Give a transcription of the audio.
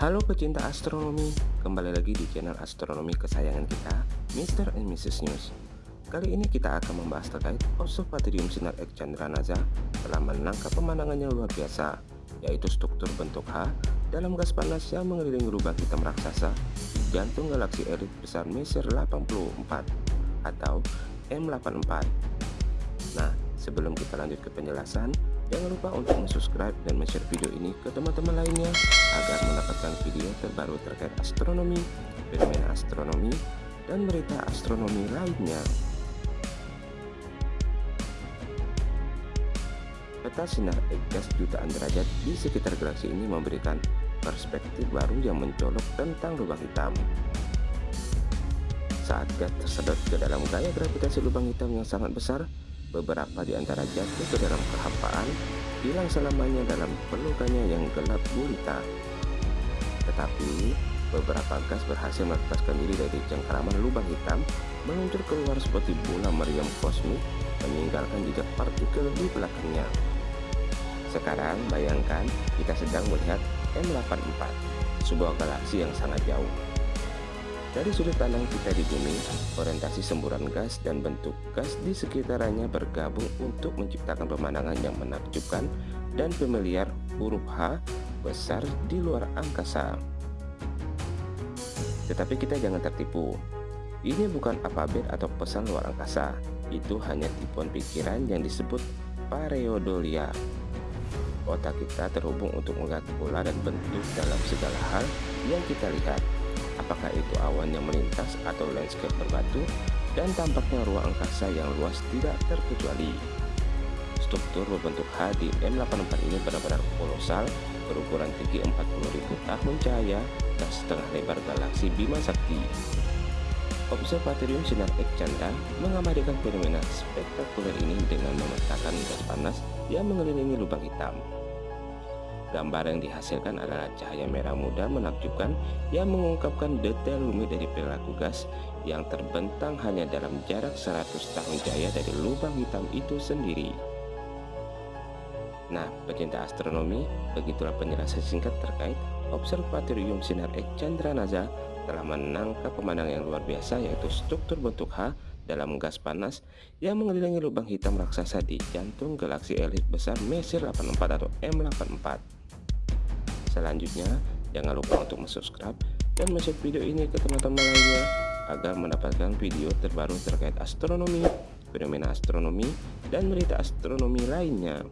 Halo pecinta astronomi, kembali lagi di channel astronomi kesayangan kita, Mr. and Mrs. News. Kali ini kita akan membahas terkait observatorium sinar X Chandra NASA telah menangkap pemandangan yang luar biasa, yaitu struktur bentuk H dalam gas panas yang mengelilingi lubang hitam raksasa di jantung galaksi elit besar Messier 84 atau M84. Nah, sebelum kita lanjut ke penjelasan, Jangan lupa untuk subscribe dan share video ini ke teman-teman lainnya agar mendapatkan video terbaru terkait astronomi, fenomena astronomi, dan berita astronomi lainnya. Peta sinar gas jutaan derajat di sekitar galaksi ini memberikan perspektif baru yang mencolok tentang lubang hitam. Saat gas tersedot ke dalam gaya gravitasi lubang hitam yang sangat besar, Beberapa di antara jatuh ke dalam kehampaan, hilang selamanya dalam pelukannya yang gelap gulita. Tetapi, beberapa gas berhasil melepaskan diri dari cengkeraman lubang hitam, meluncur keluar seperti bola meriam kosmik, meninggalkan jejak partikel di belakangnya. Sekarang bayangkan kita sedang melihat M84, sebuah galaksi yang sangat jauh. Dari sudut pandang kita di bumi, orientasi semburan gas dan bentuk gas di sekitarnya bergabung untuk menciptakan pemandangan yang menakjubkan dan familiar huruf H besar di luar angkasa. Tetapi kita jangan tertipu. Ini bukan alfabet atau pesan luar angkasa. Itu hanya tipuan pikiran yang disebut pareidolia. Otak kita terhubung untuk melihat pola dan bentuk dalam segala hal yang kita lihat apakah itu awan yang melintas atau landscape berbatu, dan tampaknya ruang angkasa yang luas tidak terkecuali. Struktur berbentuk H di M84 ini benar-benar kolosal, berukuran tinggi 40.000 tahun cahaya dan setengah lebar galaksi Bima Sakti. Observatorium Sinar X Chandra mengabadikan fenomena spektakuler ini dengan memetakan gas panas yang mengelilingi lubang hitam. Gambar yang dihasilkan adalah cahaya merah muda menakjubkan yang mengungkapkan detail rumit dari perilaku gas yang terbentang hanya dalam jarak 100 tahun jaya dari lubang hitam itu sendiri. Nah, pecinta astronomi, begitulah penjelasan singkat terkait Observatorium Sinar X Chandra NASA telah menangkap pemandangan yang luar biasa yaitu struktur bentuk H dalam gas panas yang mengelilingi lubang hitam raksasa di jantung galaksi elit besar Messier 84 atau M84. Selanjutnya, jangan lupa untuk subscribe dan share video ini ke teman-teman lainnya agar mendapatkan video terbaru terkait astronomi, fenomena astronomi, dan berita astronomi lainnya.